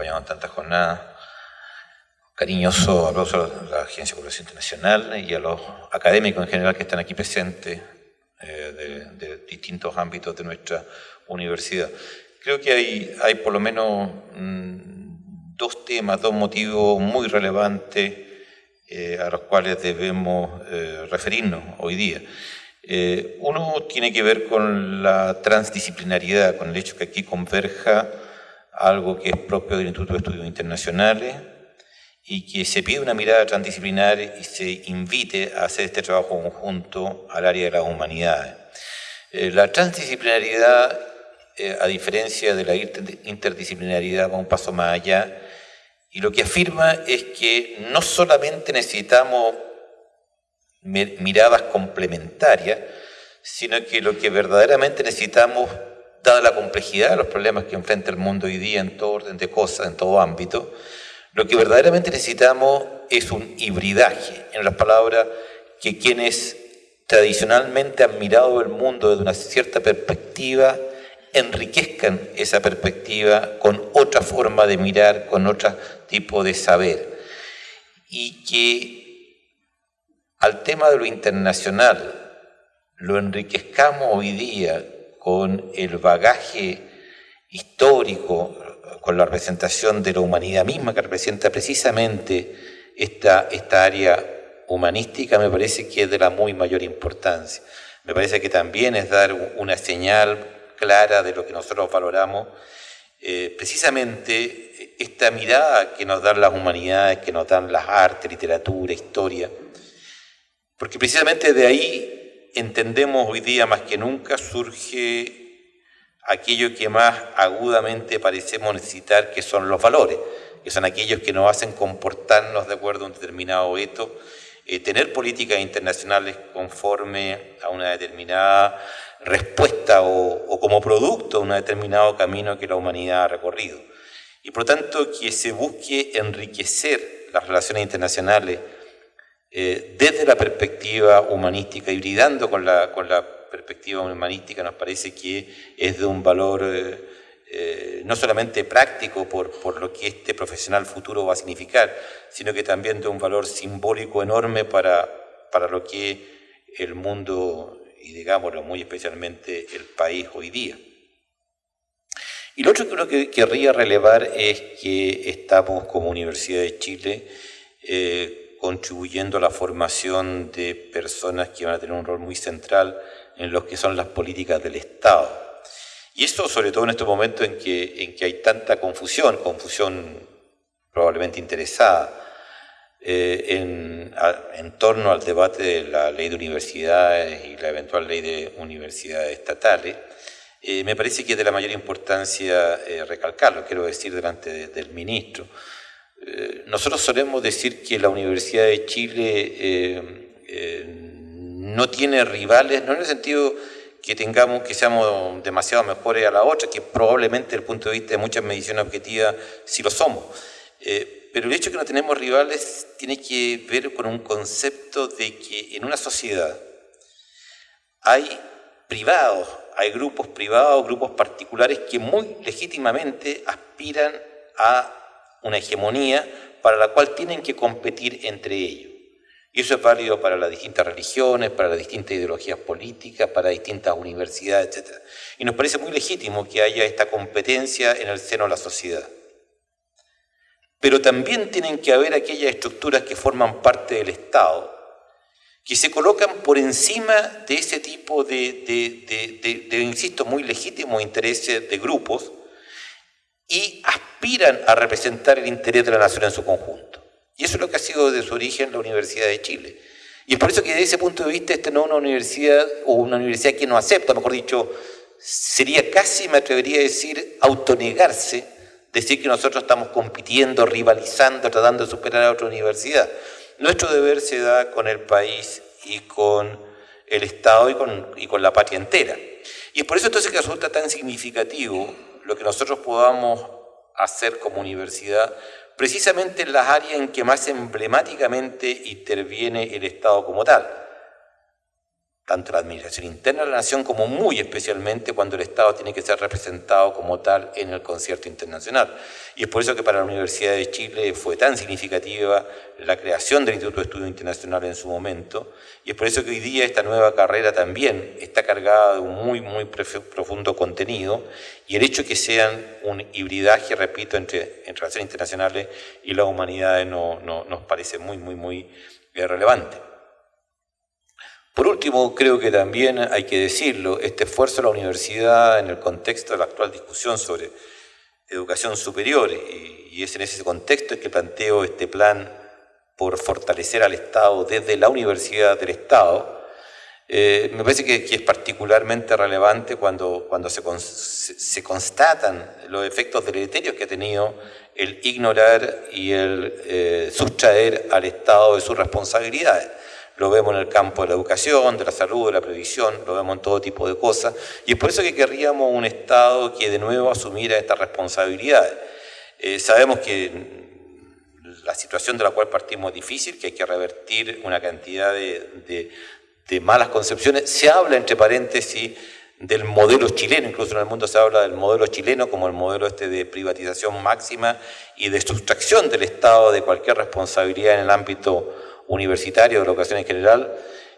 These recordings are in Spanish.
acompañado en tantas jornadas. Cariñoso aplauso a la Agencia de Cooperación Internacional y a los académicos en general que están aquí presentes eh, de, distintos ámbitos de nuestra universidad. Creo que hay, hay por lo menos mm, dos temas, dos motivos muy relevantes eh, a los cuales debemos eh, referirnos hoy día. uno tiene que ver con la transdisciplinaridad, con el hecho que aquí converja algo que es propio del Instituto de Estudios Internacionales y que se pide una mirada transdisciplinar y se invite a hacer este trabajo conjunto al área de las humanidades. Eh, la transdisciplinaridad, eh, a diferencia de la interdisciplinaridad, va un paso más allá y lo que afirma es que no solamente necesitamos miradas complementarias, sino que lo que verdaderamente necesitamos dada la complejidad de los problemas que enfrenta el mundo hoy día en todo orden de cosas, en todo ámbito, lo que verdaderamente necesitamos es un hibridaje, en las palabras que quienes tradicionalmente han mirado el mundo desde una cierta perspectiva, enriquezcan esa perspectiva con otra forma de mirar, con otro tipo de saber. Y que al tema de lo internacional lo enriquezcamos hoy día con el bagaje histórico, con la representación de la humanidad misma que representa precisamente esta, esta área humanística, me parece que es de la muy mayor importancia. Me parece que también es dar una señal clara de lo que nosotros valoramos, eh, precisamente esta mirada que nos dan las humanidades, que nos dan las artes, literatura, historia, porque precisamente de ahí entendemos hoy día más que nunca surge aquello que más agudamente parecemos necesitar, que son los valores, que son aquellos que nos hacen comportarnos de acuerdo a un determinado eto, eh, tener políticas internacionales conforme a una determinada respuesta o, o como producto de un determinado camino que la humanidad ha recorrido. Y por lo tanto que se busque enriquecer las relaciones internacionales eh, desde la perspectiva humanística, hibridando con la, con la perspectiva humanística, nos parece que es de un valor eh, eh, no solamente práctico por, por, lo que este profesional futuro va a significar, sino que también de un valor simbólico enorme para, para lo que el mundo, y digámoslo muy especialmente el país hoy día. Y lo otro que creo que querría relevar es que estamos como Universidad de Chile contribuyendo a la formación de personas que van a tener un rol muy central en lo que son las políticas del Estado. Y esto sobre todo en estos momentos en que, en que hay tanta confusión, confusión probablemente interesada, eh, en, en, torno al debate de la ley de universidades y la eventual ley de universidades estatales, eh, me parece que es de la mayor importancia eh, recalcarlo, quiero decir delante del ministro, eh, nosotros solemos decir que la Universidad de Chile eh, eh, no tiene rivales, no en el sentido que tengamos, que seamos demasiado mejores a la otra, que probablemente desde el punto de vista de muchas mediciones objetivas sí lo somos. pero el hecho de que no tenemos rivales tiene que ver con un concepto de que en una sociedad hay privados, hay grupos privados, grupos particulares que muy legítimamente aspiran a una hegemonía para la cual tienen que competir entre ellos. Y eso es válido para las distintas religiones, para las distintas ideologías políticas, para distintas universidades, etc. Y nos parece muy legítimo que haya esta competencia en el seno de la sociedad. Pero también tienen que haber aquellas estructuras que forman parte del Estado, que se colocan por encima de ese tipo de, de, de insisto, muy legítimos intereses de grupos, y aspiran a representar el interés de la nación en su conjunto. Y eso es lo que ha sido de su origen la Universidad de Chile. Y es por eso que desde ese punto de vista esta no es una universidad o una universidad que no acepta, mejor dicho, sería casi, me atrevería a decir, autonegarse, decir que nosotros estamos compitiendo, rivalizando, tratando de superar a otra universidad. Nuestro deber se da con el país y con el Estado y con, y con la patria entera. Y es por eso entonces que resulta tan significativo lo que nosotros podamos hacer como universidad, precisamente en las áreas en que más emblemáticamente interviene el Estado como tal. Tanto la administración interna de la nación como muy especialmente cuando el Estado tiene que ser representado como tal en el concierto internacional. Y es por eso que para la Universidad de Chile fue tan significativa la creación del Instituto de Estudio Internacional en su momento, y es por eso que hoy día esta nueva carrera también está cargada de un muy, muy profundo contenido, y el hecho de que sean un hibridaje, repito, entre, relaciones internacionales y la humanidad no, nos parece muy, muy, muy eh, relevante. Por último, creo que también hay que decirlo, este esfuerzo de la universidad en el contexto de la actual discusión sobre educación superior, y es en ese contexto que planteo este plan por fortalecer al Estado desde la universidad del Estado, eh, me parece que, es particularmente relevante cuando, cuando se, constatan los efectos deleterios que ha tenido el ignorar y el eh, sustraer al Estado de sus responsabilidades lo vemos en el campo de la educación, de la salud, de la previsión, lo vemos en todo tipo de cosas, y es por eso que querríamos un Estado que de nuevo asumiera estas responsabilidades. Eh, sabemos que la situación de la cual partimos es difícil, que hay que revertir una cantidad de, de malas concepciones. Se habla, entre paréntesis, del modelo chileno, incluso en el mundo se habla del modelo chileno como el modelo este de privatización máxima y de sustracción del Estado de cualquier responsabilidad en el ámbito universitario, de la educación en general,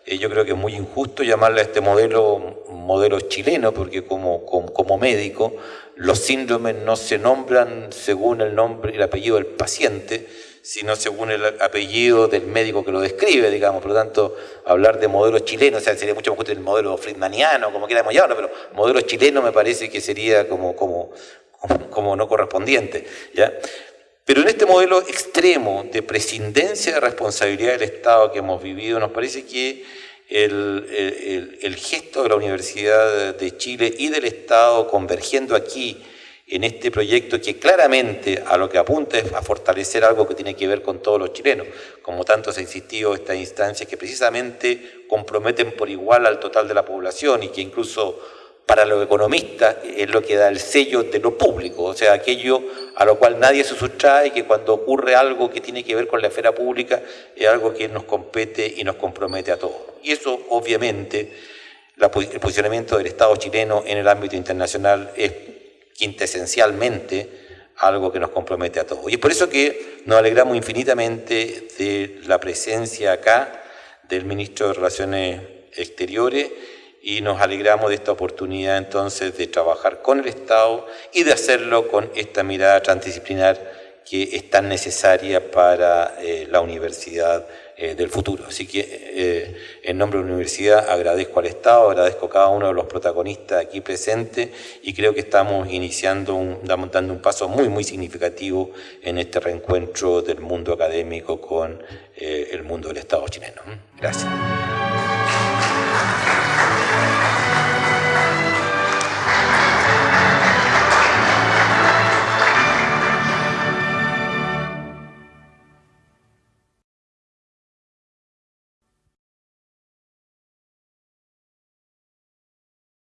eh, yo creo que es muy injusto llamarle a este modelo modelo chileno, porque como, como, médico los síndromes no se nombran según el nombre el apellido del paciente, sino según el apellido del médico que lo describe, digamos. Por lo tanto, hablar de modelo chileno, o sea, sería mucho más justo el modelo friedmaniano, como queramos llamarlo, pero modelo chileno me parece que sería como, como, como no correspondiente. ¿ya? Pero en este modelo extremo de prescindencia de responsabilidad del Estado que hemos vivido, nos parece que el, gesto de la Universidad de Chile y del Estado convergiendo aquí en este proyecto que claramente a lo que apunta es a fortalecer algo que tiene que ver con todos los chilenos, como tanto se ha insistido estas instancias que precisamente comprometen por igual al total de la población y que incluso para los economistas es lo que da el sello de lo público, o sea, aquello a lo cual nadie se sustrae, que cuando ocurre algo que tiene que ver con la esfera pública es algo que nos compete y nos compromete a todos. Y eso, obviamente, el posicionamiento del Estado chileno en el ámbito internacional es quintesencialmente algo que nos compromete a todos. Y es por eso que nos alegramos infinitamente de la presencia acá del ministro de Relaciones Exteriores y nos alegramos de esta oportunidad entonces de trabajar con el Estado y de hacerlo con esta mirada transdisciplinar que es tan necesaria para eh, la universidad eh, del futuro. Así que eh, en nombre de la universidad agradezco al Estado, agradezco a cada uno de los protagonistas aquí presentes y creo que estamos iniciando, un, dando un paso muy, muy significativo en este reencuentro del mundo académico con el mundo del Estado chileno. Gracias.